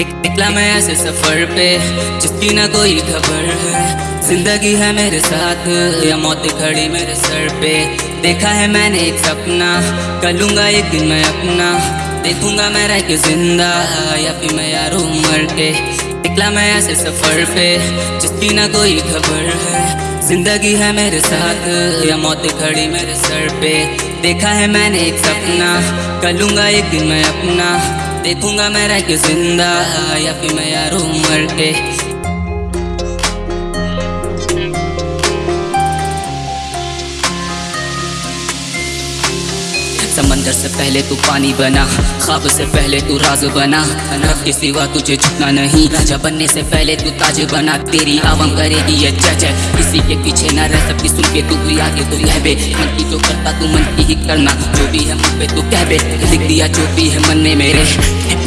निकला मैं ऐसे सफ़र पे, जिसकी ना कोई खबर है। ज़िंदगी है मेरे साथ, या मौत खड़ी मेरे सर पे। देखा है मैंने एक सपना, कर एक दिन मैं अपना। देखूँगा मैं रह के ज़िंदा, या फिर मैं यार मर के। निकला मैं ऐसे सफ़र पे, जिसकी ना कोई खबर है। ज़िंदगी है मेरे साथ, या मौत खड़ी मेरे सर पे। देखा है मैंने एक सपना, कर एक दिन मैं अपना। देखूँगा मैं रह के ज़िंदा, या फिर मैं यार मर के। समंदर से पहले तू पानी बना, ख्वाब से पहले तू राज बना, रब के सिवा तुझे झुकना नहीं। राजा बनने से पहले तू ताज बना, तेरी आवाम करेगी ये जज। किसी के पीछे ना रह सब सुन के तू भी आगे तो बे। मन की जो करता तू, मन की ही करना जो भी है मुझ पे तू कह बे। लिख दिया जो भी है मन में मेरे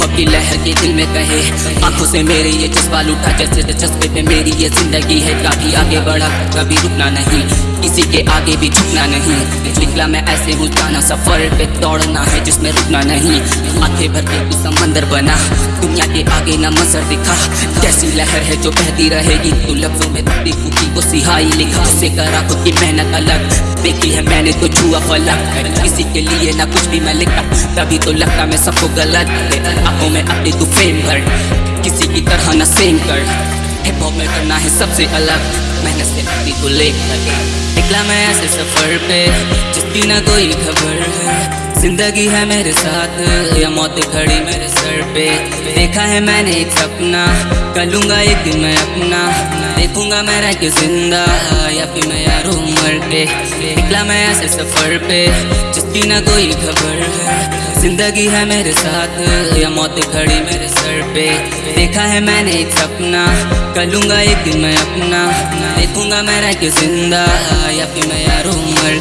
हिप की लहर के दिल में कहे। आँखों से मेरे ये जज्बा लूटा, जैसे जज्बे पे मेरी ये ज़िंदगी है। काफ़ी आगे बढ़ा, कभी रुकना नहीं। किसी के आगे भी झुकना नहीं। निकला मैं ऐसे जाना सफ़र पे दौड़ना है, जिसमें रुकना नहीं। आँखें भर के तू समंदर बना। दुनिया के आगे ना मंजर दिखा। कैसी लहर है जो बहती रहेगी? तू लफ्जों में तकती फूकी को सिहाई लिखा। उसे करा खुद की मेहनत अलग। देखी है मैंने तो छुआ फलक। किसी के लिए ना कुछ भी मैं लिखा। तभी तो लगता मैं सबको गलत। आँखों में अपनी तू फेम भर किसी की तरह ना सेम कर। हिप हॉप में करना है सबसे अलग। मेहनत से अपनी को लेकर निकला मैं ऐसे सफ़र पे, जिसकी ना कोई खबर है। ज़िंदगी है मेरे साथ, या मौत खड़ी मेरे सर पे। देखा है मैंने एक सपना, कर लूँगा एक दिन मैं अपना। देखूँगा मैं रह के ज़िंदा, या फिर मैं यार मर के निकला मैं ऐसे सफ़र पे, जिसकी ना कोई खबर है। ज़िंदगी है मेरे साथ, या मौत खड़ी मेरे सर पे। देखा है मैंने एक सपना, कर एक दिन मैं अपना। देखूँगा मैं रह के ज़िंदा, या फिर मैं यार मर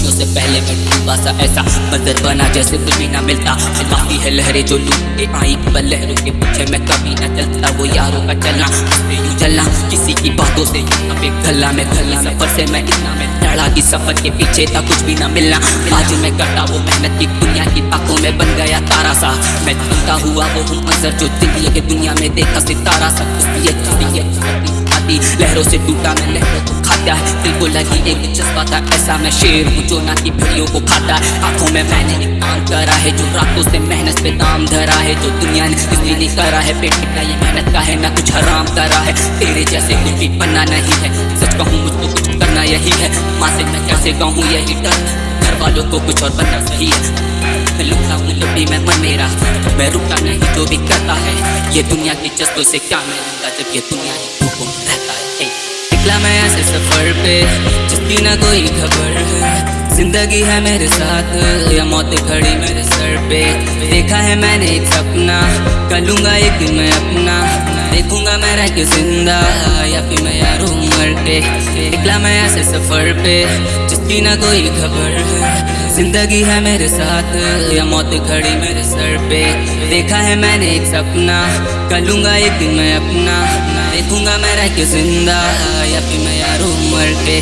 के से पहले मैं बासा ऐसा मंजर बना जैसे कुछ भी ना मिलता। काफ़ी है लहरें जो लूट, आई पर लहरों के पीछे मैं कभी ना चलता, वो यारों का चलना। यूँ चलना किसी की बातों से अबे गला में गला सफ़र से मैं इतना मैं लड़ा की सफ़र के पीछे था कुछ भी ना मिलना। आज मैं करता वो मेहनत की दुनिया की आँखों में बन गया तारा सा। मैं चलता हुआ वो हूँ मंजर जो ज़िंदगी के दुनिया में देखा सितारा सा। लहरों से टूटा मैं लहरों है दिल को लगी एक जज्बा था ऐसा मैं शेर हूँ जो ना की भेड़ियों को खाता। आँखों में मैंने एक काम करा है जो रातों से मेहनत पे दाम धरा है, जो दुनिया ने इसलिए नहीं करा है। पेट का ये मेहनत का है, ना कुछ हराम करा है। तेरे जैसे कुछ भी बनना नहीं है। सच कहूँ मुझको कुछ करना यही है। माँ से मैं कैसे कहूँ यही डर। घर वालों को कुछ और बनना सही है। मैं हूँ मैं मन मेरा। मैं रुका नहीं, जो भी करता है। ये दुनिया की जज्बों से क्या मिलूँगा जब ये दुनिया में है निकला से सफ़र पे। जिसकी ना कोई खबर है। ज़िंदगी है मेरे साथ, या मौत खड़ी मेरे सर पे। देखा है मैंने एक सपना, कर लूँगा एक दिन मैं अपना। देखूँगा मैं रह के ज़िंदा, या फिर मैं यार मर के निकला मैं ऐसे सफ़र पे जिसकी ना कोई खबर है। ज़िंदगी है मेरे साथ, या मौत खड़ी मेरे सर पे। देखा है मैंने एक सपना, कर लूँगा एक दिन मैं अपना। देखूँगा मैं रह के ज़िंदा, या फिर मैं यारू मर के